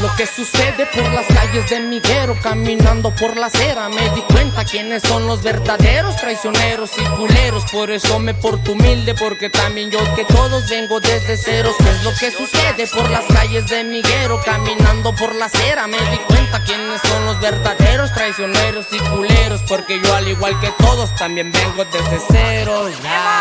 lo que sucede por las calles de Miguero Caminando por la acera. Me di cuenta quiénes son los verdaderos traicioneros y culeros. Por eso me porto humilde porque también yo que todos vengo desde ceros. ¿Qué es lo que sucede por las calles de Miguero Caminando por la acera me di cuenta quiénes son los verdaderos traicioneros y culeros Porque yo al igual que todos también vengo desde cero ya. Yo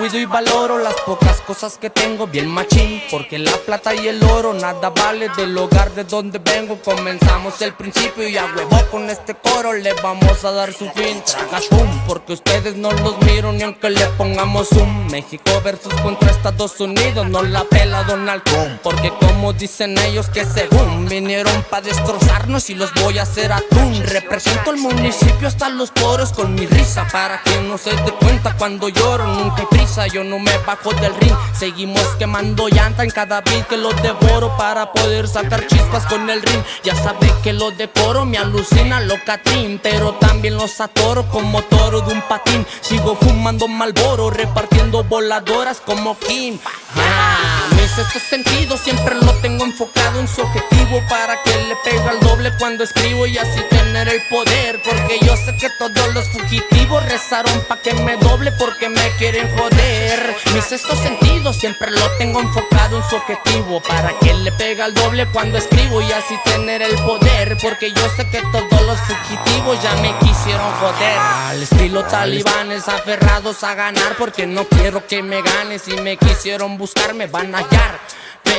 cuido y valoro las pocas cosas que tengo. Bien machín Porque la plata y el oro nada vale. Del hogar de donde vengo Comenzamos el principio. Y a huevo con este coro le vamos a dar su fin. Tragas pum, porque ustedes no los miro ni aunque le pongamos un México versus contra Estados Unidos, no la pela Donald Trump. Porque como dicen ellos que según vinieron pa' destrozarnos y los voy a hacer atún. Represento el municipio hasta los poros con mi risa. Para que no se dé cuenta cuando lloro, nunca prisa Yo no me bajo del ring, seguimos quemando llanta en cada beat que lo devoro Para poder sacar chispas con el ring. Ya sabe que lo decoro, me alucina lo catrín Pero también los atoro como toro de un patín. Sigo fumando malboro, repartiendo voladoras como Kim. Ah, Mi sexto sentido siempre lo tengo enfocado en su objetivo Para que le pegue al doble cuando escribo y así tener el poder Porque yo sé que todos los fugitivos rezaron pa' que me doble porque me quieren joder. Mi sexto sentido siempre lo tengo enfocado en su objetivo. Para que le pegue al doble cuando escribo y así tener el poder Porque yo sé que todos los fugitivos ya me quisieron joder. Al estilo talibanes aferrados a ganar Porque no quiero que me ganes Si me quisieron buscar me van a hallar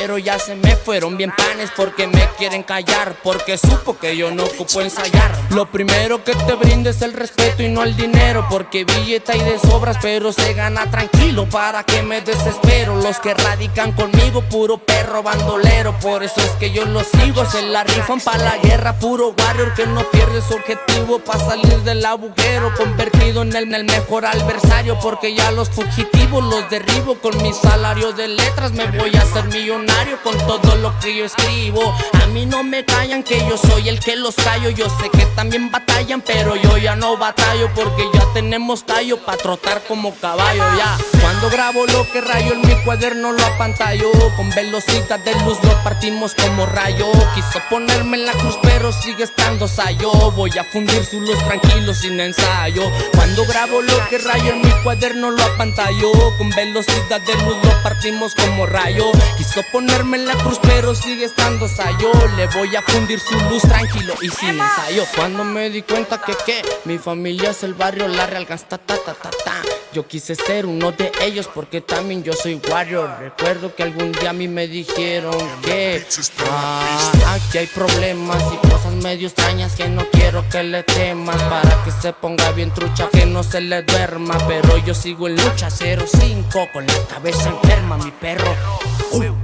pero ya se me fueron bien panes porque me quieren callar Porque supo que yo no ocupo ensayar. Lo primero que te brinde es el respeto y no el dinero Porque billeta y de sobras pero se gana tranquilo. Para que me desespero Los que radican conmigo puro perro bandolero. Por eso es que yo los sigo Se la rifan pa' la guerra Puro warrior que no pierde su objetivo Pa' salir del agujero Convertido en el, en el mejor adversario Porque ya los fugitivos los derribo Con mi salario de letras me voy a hacer millonario con todo lo que yo escribo. A mí no me callan que yo soy el que los callo. Yo sé que también batallan pero yo ya no batallo Porque ya tenemos tallo pa' trotar como caballo ya. Cuando grabo lo que rayo en mi cuaderno lo apantallo. Con velocidad de luz lo partimos como rayo. Quiso ponerme en la cruz pero sigue estando sayo. Voy a fundir su luz tranquilo sin ensayo. Cuando grabo lo que rayo en mi cuaderno lo apantallo. Con velocidad de luz lo partimos como rayo. Quiso ponerme en la cruz pero sigue estando sayo. Le voy a fundir su luz tranquilo y sin ensayo. Cuando me di cuenta que que mi familia es el barrio La Real Gasta ta ta ta ta Yo quise ser uno de ellos porque también yo soy warrior. Recuerdo que algún día a mí me dijeron que ah, Aquí hay problemas y cosas medio extrañas que no quiero que le temas. Para que se ponga bien trucha que no se le duerma. Pero yo sigo en lucha 05 con la cabeza enferma mi perro. Uh.